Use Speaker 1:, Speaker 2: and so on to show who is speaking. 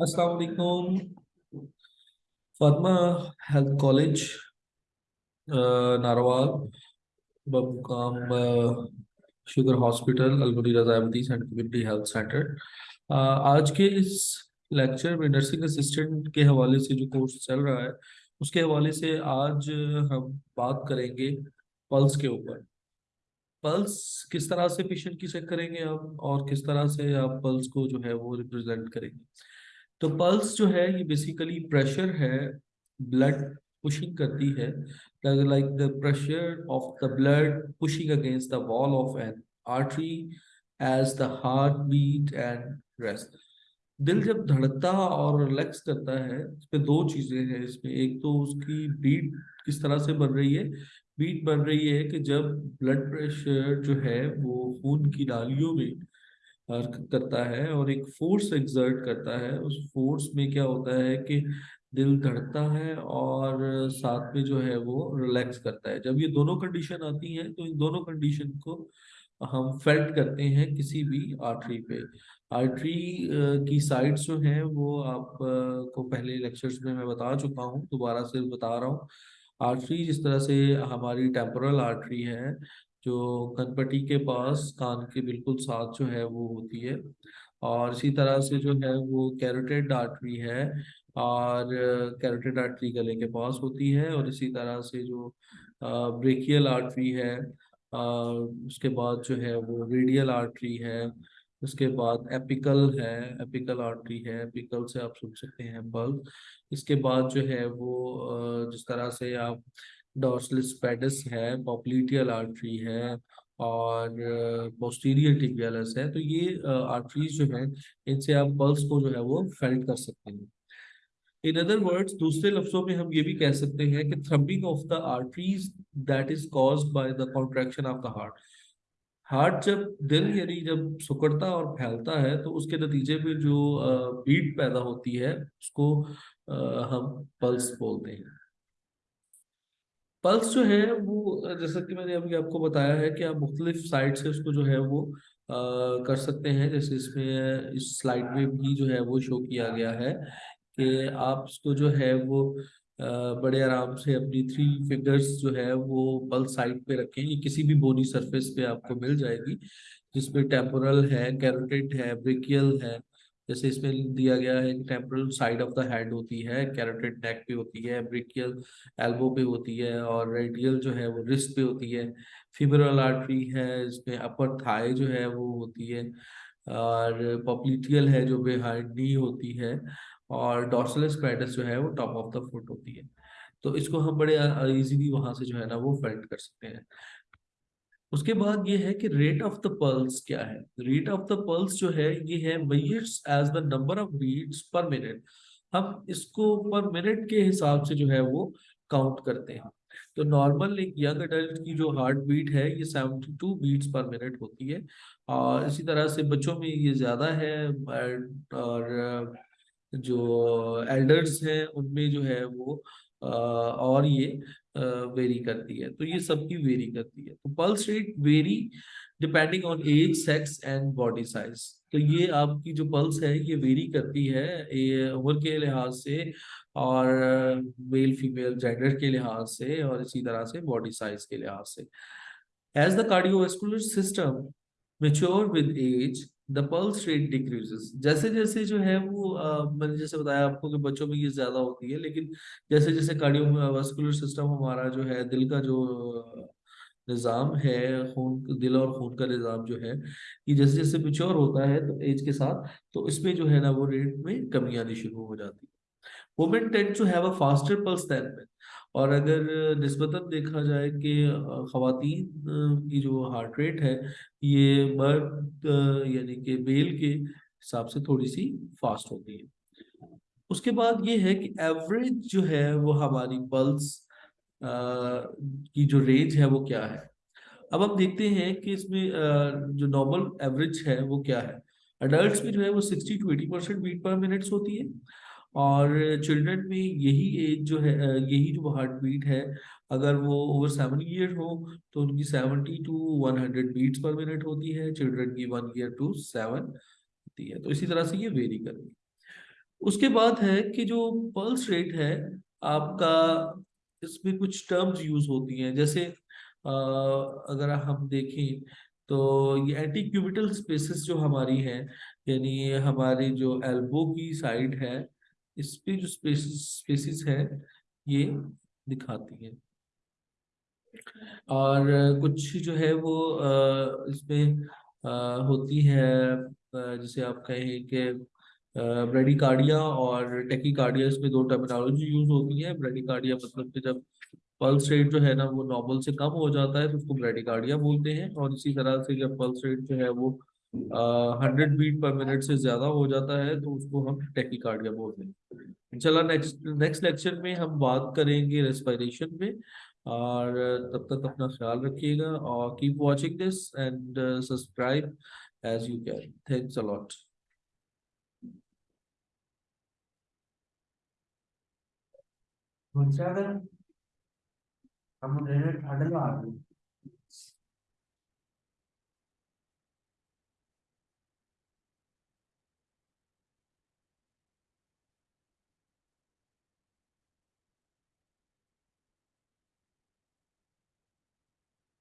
Speaker 1: السلام علیکم۔ Fatima health college Narowal, بمقام شوگر ہاسپٹل المنی رضائمتی کمیونٹی ہیلتھ سینٹر۔ آج کے اس لیکچر میں نرسنگ اسسٹنٹ کے حوالے سے جو کورس چل رہا ہے، اس کے حوالے سے آج ہم بات کریں گے پلس کے اوپر۔ پلس کس طرح سے پیشنٹ کی چیک کریں گے آپ اور کس طرح سے آپ پلس کو جو ہے وہ ریپرزینٹ کریں گے۔ تو پلس جو ہے، یہ بیسیکلی پریشر ہے بلڈ پشنگ کرتی ہے۔ Like the pressure of the blood pushing against the wall of an artery as the heart beat and rest دل جب دھڑکتا اور ریلیکس کرتا ہے، اس پہ دو چیزیں ہیں۔ اس میں ایک تو اس کی بیٹ کس طرح سے بن رہی ہے؟ بیٹ بن رہی ہے کہ جب بلڈ پریشر جو ہے، وہ خون کی نالیوں میں حرکت کرتا ہے اور ایک فورس ایگزرٹ کرتا ہے، اس فورس میں کیا ہوتا ہے کہ دل دھڑکتا ہے اور ساتھ میں جو ہے وہ ریلیکس کرتا ہے۔ جب یہ دونوں کنڈیشن آتی ہیں، تو ان دونوں کنڈیشن کو ہم فیلٹ کرتے ہیں کسی بھی آرٹری پہ۔ آرٹری کی سائڈس جو ہیں، وہ آپ کو پہلے لیکچرز میں میں بتا چکا ہوں، دوبارہ سے بتا رہا ہوں۔ آرٹری جس طرح سے ہماری ٹیمپورل آرٹری ہے جو کنپٹی کے پاس کان کے بالکل ساتھ جو ہے وہ ہوتی ہے اور اسی طرح سے جو ہے وہ کیروٹیڈ آرٹری ہے اور کیروٹیڈ آرٹری گلے کے پاس ہوتی ہے اور اسی طرح سے جو بریکیل آرٹری ہے اس کے بعد جو ہے وہ ریڈیل آرٹری ہے، اس کے بعد ایپیکل ہے ایپیکل آرٹری ہے ایپیکل سے آپ سن سکتے ہیں بلب۔ اس کے بعد جو ہے وہ جس طرح سے آپ ڈورسلس پیڈس ہے پاپلیٹیل آرٹری ہے اور پوسٹیریل ٹیبیالس ہے تو یہ آرٹریز جو ہیں ان سے آپ پلس کو جو ہے وہ فیلٹ کر سکتے ہیں ان ادر ورڈز دوسرے لفظوں میں ہم یہ بھی کہہ سکتے ہیں کہ throbbing of the arteries that is cause by the contraction of the heart heart جب دل یعنی جب سکڑتا اور پھیلتا ہے تو اس کے نتیجے میں جو بیٹ پیدا ہوتی ہے اس کو ہم پلس بولتے ہیں پلس جو ہے وہ، جیسا کہ میں نے ابھی آپ کو بتایا ہے کہ آپ مختلف سائٹ سے اس کو جو ہے وہ کر سکتے ہیں۔ جیسے اس میں، اس سلائڈ میں بھی جو ہے وہ شو کیا گیا ہے کہ آپ اس کو جو ہے وہ بڑے آرام سے اپنی تھری فنگرز جو ہے وہ پلس سائڈ پہ رکھیں۔ یہ کسی بھی بونی سرفیس پہ آپ کو مل جائے گی، جس میں ٹیمپورل ہے، کیروٹیڈ ہے، بریکیل ہے۔ جیسے اس میں دیا گیا ہے temporal side of the head ہوتی ہے کیروٹیڈ نیک پہ ہوتی ہے بریکیل ایلبو پہ ہوتی ہے اور ریڈیل جو ہے وہ رسٹ پہ ہوتی ہے۔ فیبرل آرٹری ہے، اس میں اپر تھائی جو ہے وہ ہوتی ہے اور پاپلیٹیل ہے جو بہائنڈ نی ہوتی ہے اور ڈارسلس پیڈس جو ہے وہ ٹاپ آف دا فٹ ہوتی ہے۔ تو اس کو ہم بڑے ایزیلی وہاں سے جو ہے نا وہ فیلٹ کر سکتے ہیں۔ اس کے بعد یہ ہے کہ ریٹ آف دا پلس کیا ہے؟ ریٹ آف دا پلس جو ہے، یہ ہے beats as the number of beats per minute. ہم اس کو پر منٹ کے حساب سے جو ہے وہ کاؤنٹ کرتے ہیں۔ تو نارمل ایک ینگ اڈلٹ کی جو ہارٹ بیٹ ہے، یہ seventy to beats per minute ہوتی ہے۔ اور اسی طرح سے بچوں میں یہ زیادہ ہے۔ اور جو ایلڈرز ہیں، ان میں جو ہے وہ اور یہ ویری کرتی ہے۔ تو یہ سب کی ویری کرتی ہے۔ تو pulse rate vary depending on age sex and body size تو یہ آپ کی جو پلس ہے، یہ ویری کرتی ہے عمر کے لحاظ سے اور میل فیمیل جینڈر کے لحاظ سے اور اسی طرح سے باڈی سائز کے لحاظ سے۔ As the cardiovascular system mature with age the pulse rate decrease جیسے جیسے جو ہے وہ میں نے جیسے بتایا آپ کو کہ بچوں میں یہ زیادہ ہوتی ہے، لیکن جیسے جیسے کارڈیو واسکولر سسٹم ہمارا جو ہے، دل کا جو نظام ہے، خون، دل اور خون کا نظام جو ہے، یہ جیسے جیسے میچور ہوتا ہے تو ایج کے ساتھ، تو اس میں جو ہے نا وہ ریٹ میں کمی آنی شروع ہو جاتی ہے women tend to have a faster pulse than men اور اگر نسبتاً دیکھا جائے کہ خواتین کی جو ہارٹ ریٹ ہے، یہ مرد یعنی کہ میل کے حساب سے تھوڑی سی فاسٹ ہوتی ہے۔ اس کے بعد یہ ہے کہ ایوریج جو ہے وہ ہماری پلس کی جو رینج ہے وہ کیا ہے۔ اب ہم دیکھتے ہیں کہ اس میں جو نارمل ایوریج ہے وہ کیا ہے۔ اڈلٹس میں جو ہے وہ sixty to eighty percent beat per minutes ہوتی ہے۔ اور چلڈرن میں یہی ایج جو ہے یہی جو ہارٹ بیٹ ہے اگر وہ اوور سیون ایئر ہو تو ان کی seventy to one hundred beats per minute ہوتی ہے چلڈرن کی ون ایئر ٹو سیون ہوتی ہے۔ تو اسی طرح سے یہ ویری کرتی اس کے بعد ہے کہ جو پلس ریٹ ہے آپ کا اس میں کچھ ٹرمز یوز ہوتی ہیں۔ جیسے آ، اگر ہم دیکھیں تو یہ اینٹی کیوبیٹل اسپیسیز جو ہماری ہیں یعنی ہماری جو ایلبو کی سائڈ ہے اس پہ جو اسپیسیز ہے یہ دکھاتی ہیں۔ اور کچھ جو ہے وہ اس میں ہوتی ہے جسے آپ کہیں کہ بریڈی کارڈیا اور ٹیکی کارڈیا اس میں دو ٹرمینالوجی یوز ہوتی ہے بریڈی کارڈیا مطلب کہ جب پلس ریٹ جو ہے نا وہ نارمل سے کم ہو جاتا ہے، تو اس کو بریڈی کارڈیا بولتے ہیں۔ اور اسی طرح سے جب پلس ریٹ جو ہے وہ ہنڈریڈ بیٹ پر منٹ سے زیادہ ہو جاتا ہے، تو اس کو ہم ٹیکی کارڈ یا بولتے ہیں۔ انشاءاللہ نیکسٹ نیکسٹ لیکچر میں ہم بات کریں گے ریسپائریشن میں اور تب تک اپنا خیال رکھیے گا۔ اور keep watching this and subscribe as you can thanks a lot
Speaker 2: ہم نے ٹھنڈ لگا دی